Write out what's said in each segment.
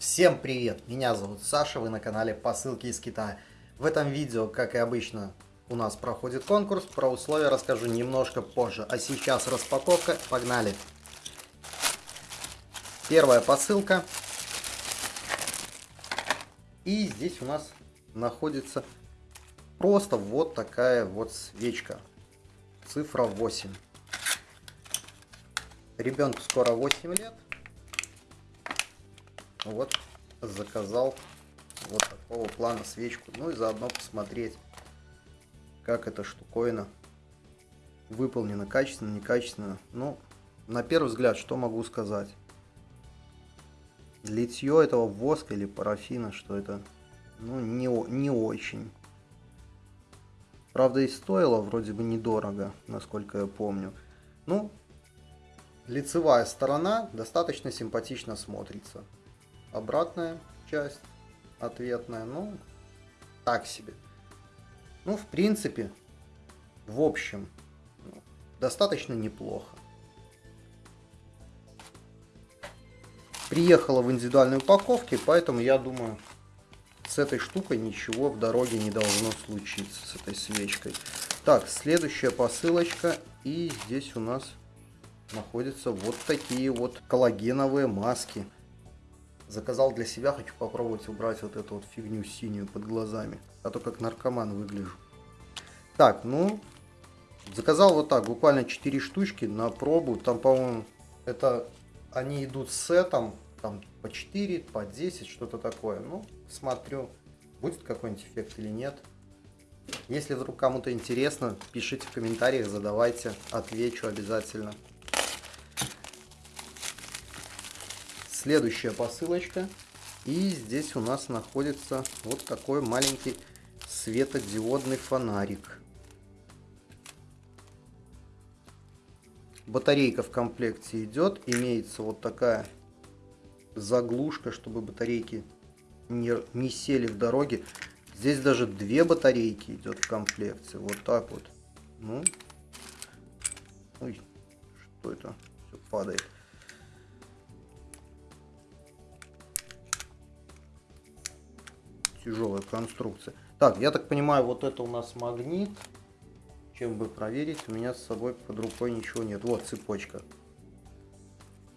Всем привет! Меня зовут Саша, вы на канале Посылки из Китая. В этом видео, как и обычно, у нас проходит конкурс. Про условия расскажу немножко позже. А сейчас распаковка. Погнали! Первая посылка. И здесь у нас находится просто вот такая вот свечка. Цифра 8. Ребенку скоро 8 лет. Вот заказал вот такого плана свечку. Ну и заодно посмотреть, как эта штуковина выполнена качественно, некачественно. Ну, на первый взгляд, что могу сказать? Литье этого воска или парафина, что это, ну, не, не очень. Правда, и стоило вроде бы недорого, насколько я помню. Ну, лицевая сторона достаточно симпатично смотрится. Обратная часть ответная, ну, так себе. Ну, в принципе, в общем, достаточно неплохо. Приехала в индивидуальной упаковке, поэтому я думаю, с этой штукой ничего в дороге не должно случиться, с этой свечкой. Так, следующая посылочка. И здесь у нас находятся вот такие вот коллагеновые маски. Заказал для себя, хочу попробовать убрать вот эту вот фигню синюю под глазами. А то как наркоман выгляжу. Так, ну, заказал вот так, буквально 4 штучки на пробу. Там, по-моему, это они идут с сетом, там по 4, по 10, что-то такое. Ну, смотрю, будет какой-нибудь эффект или нет. Если вдруг кому-то интересно, пишите в комментариях, задавайте, отвечу обязательно. Следующая посылочка. И здесь у нас находится вот такой маленький светодиодный фонарик. Батарейка в комплекте идет. Имеется вот такая заглушка, чтобы батарейки не, не сели в дороге. Здесь даже две батарейки идет в комплекте. Вот так вот. Ну. Ой, что это? Все падает. Тяжелая конструкция. Так, я так понимаю, вот это у нас магнит. Чем бы проверить, у меня с собой под рукой ничего нет. Вот цепочка.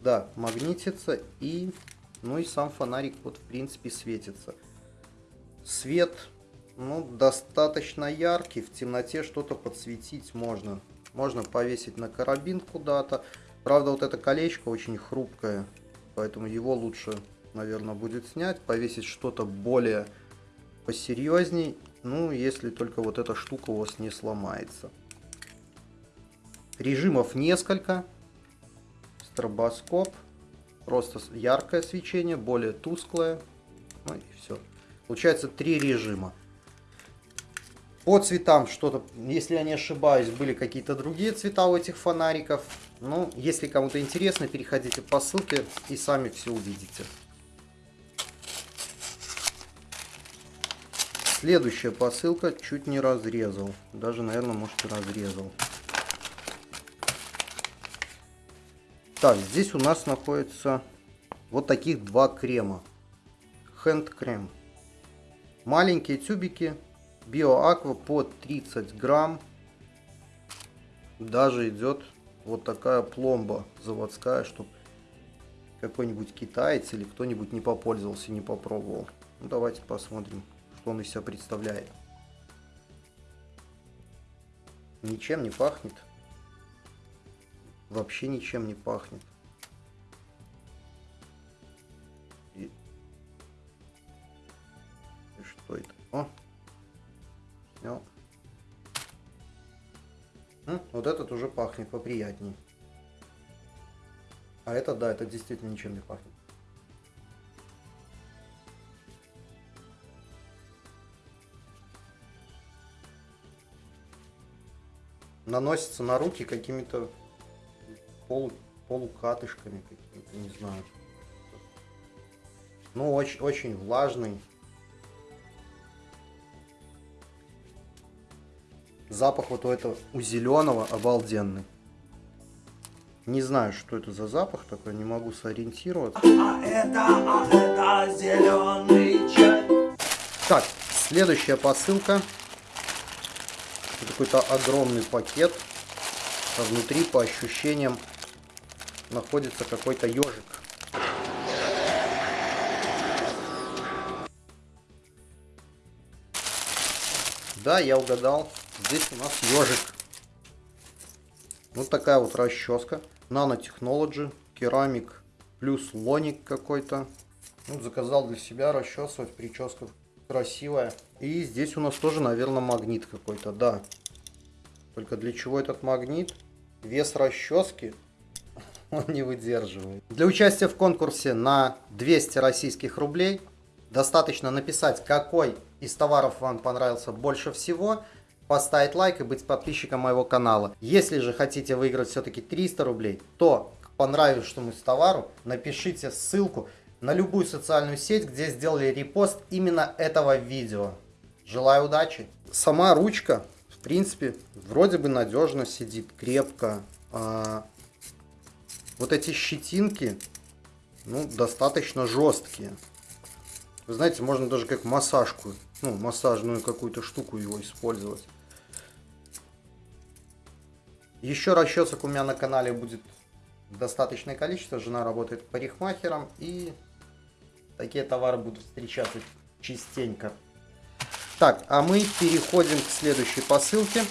Да, магнитится и, ну и сам фонарик вот в принципе светится. Свет, ну, достаточно яркий, в темноте что-то подсветить можно. Можно повесить на карабин куда-то. Правда, вот это колечко очень хрупкое, поэтому его лучше, наверное, будет снять. Повесить что-то более посерьезней. Ну, если только вот эта штука у вас не сломается. Режимов несколько. Стробоскоп. Просто яркое свечение, более тусклое. Ну и все. Получается три режима. По цветам что-то, если я не ошибаюсь, были какие-то другие цвета у этих фонариков. Ну, если кому-то интересно, переходите по ссылке и сами все увидите. Следующая посылка чуть не разрезал. Даже, наверное, может и разрезал. Так, здесь у нас находится вот таких два крема. Hand крем. Маленькие тюбики. Биоаква по 30 грамм. Даже идет вот такая пломба заводская, чтобы какой-нибудь китаец или кто-нибудь не попользовался, не попробовал. Ну, давайте посмотрим он из себя представляет. Ничем не пахнет. Вообще ничем не пахнет. И, И что это? О! Снял. М, вот этот уже пахнет поприятней. А это, да, это действительно ничем не пахнет. Наносится на руки какими-то полу, полукатышками какими-то, не знаю. Ну, очень, очень влажный. Запах вот у этого, у зеленого обалденный. Не знаю, что это за запах такой, не могу сориентироваться. А это, а это зеленый чай. Так, следующая посылка. Какой-то огромный пакет. А внутри, по ощущениям, находится какой-то ежик. Да, я угадал. Здесь у нас ежик. Вот такая вот расческа. Nanotechnology, керамик, плюс лоник какой-то. Ну, заказал для себя расчесывать, прическа красивая. И здесь у нас тоже, наверное, магнит какой-то, да. Только для чего этот магнит? Вес расчески он не выдерживает. Для участия в конкурсе на 200 российских рублей достаточно написать, какой из товаров вам понравился больше всего, поставить лайк и быть подписчиком моего канала. Если же хотите выиграть все-таки 300 рублей, то к понравившемуся товару напишите ссылку на любую социальную сеть, где сделали репост именно этого видео. Желаю удачи! Сама ручка, в принципе, вроде бы надежно сидит, крепко. А вот эти щетинки, ну, достаточно жесткие. Вы знаете, можно даже как массажку, ну, массажную какую-то штуку его использовать. Еще расчесок у меня на канале будет достаточное количество. Жена работает парикмахером и такие товары будут встречаться частенько. Так, а мы переходим к следующей посылке.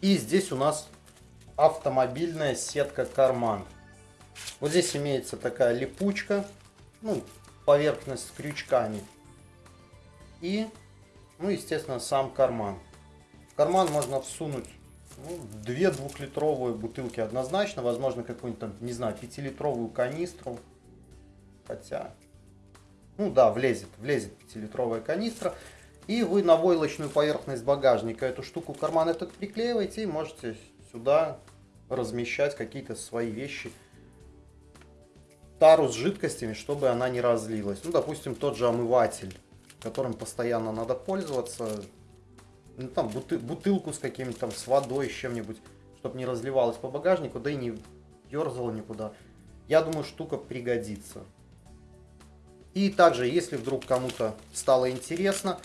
И здесь у нас автомобильная сетка карман. Вот здесь имеется такая липучка, ну, поверхность с крючками. И, ну, естественно, сам карман. В карман можно всунуть ну, две двухлитровые бутылки однозначно, возможно, какую-нибудь, не знаю, пятилитровую канистру. Хотя, ну да, влезет, влезет пятилитровая канистра. И вы на войлочную поверхность багажника эту штуку, карман этот приклеиваете и можете сюда размещать какие-то свои вещи. Тару с жидкостями, чтобы она не разлилась. Ну, допустим, тот же омыватель, которым постоянно надо пользоваться. Ну, там буты бутылку с каким-то с водой, с чем-нибудь, чтобы не разливалось по багажнику, да и не ерзало никуда. Я думаю, штука пригодится. И также, если вдруг кому-то стало интересно,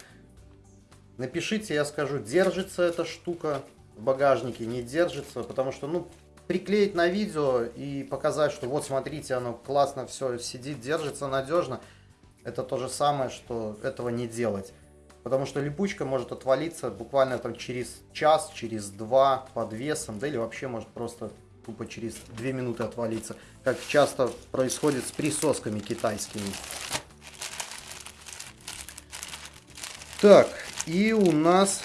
Напишите, я скажу, держится эта штука в багажнике, не держится, потому что, ну, приклеить на видео и показать, что вот смотрите, оно классно все сидит, держится надежно, это то же самое, что этого не делать. Потому что липучка может отвалиться буквально там через час, через два под весом, да или вообще может просто тупо через две минуты отвалиться, как часто происходит с присосками китайскими. Так, и у нас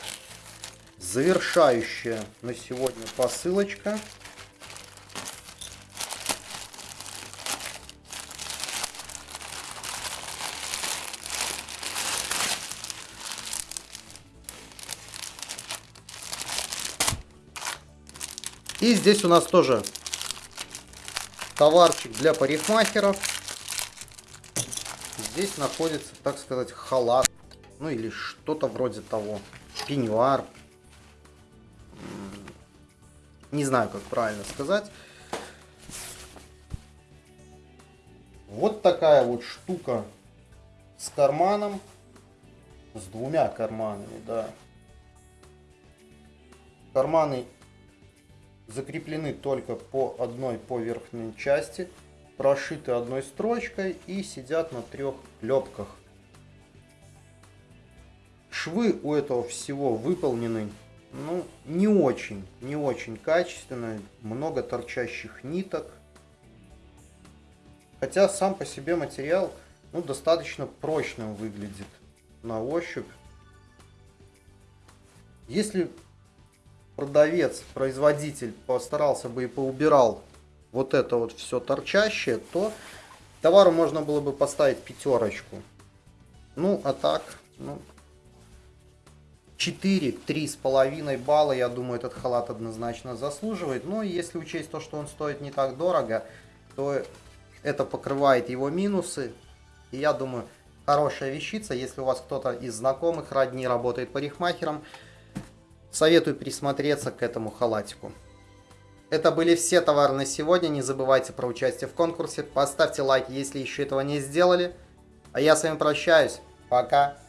завершающая на сегодня посылочка. И здесь у нас тоже товарчик для парикмахеров. Здесь находится, так сказать, халат. Ну или что-то вроде того. Пеньюар. Не знаю, как правильно сказать. Вот такая вот штука с карманом. С двумя карманами, да. Карманы закреплены только по одной по верхней части. Прошиты одной строчкой и сидят на трех клепках. Швы у этого всего выполнены, ну, не очень, не очень качественно, много торчащих ниток. Хотя сам по себе материал, ну, достаточно прочным выглядит на ощупь. Если продавец, производитель постарался бы и поубирал вот это вот все торчащее, то товару можно было бы поставить пятерочку. Ну, а так, ну, 4, 3,5 балла, я думаю, этот халат однозначно заслуживает. Но если учесть то, что он стоит не так дорого, то это покрывает его минусы. И я думаю, хорошая вещица, если у вас кто-то из знакомых, родни работает парикмахером, советую присмотреться к этому халатику. Это были все товары на сегодня. Не забывайте про участие в конкурсе. Поставьте лайк, если еще этого не сделали. А я с вами прощаюсь. Пока.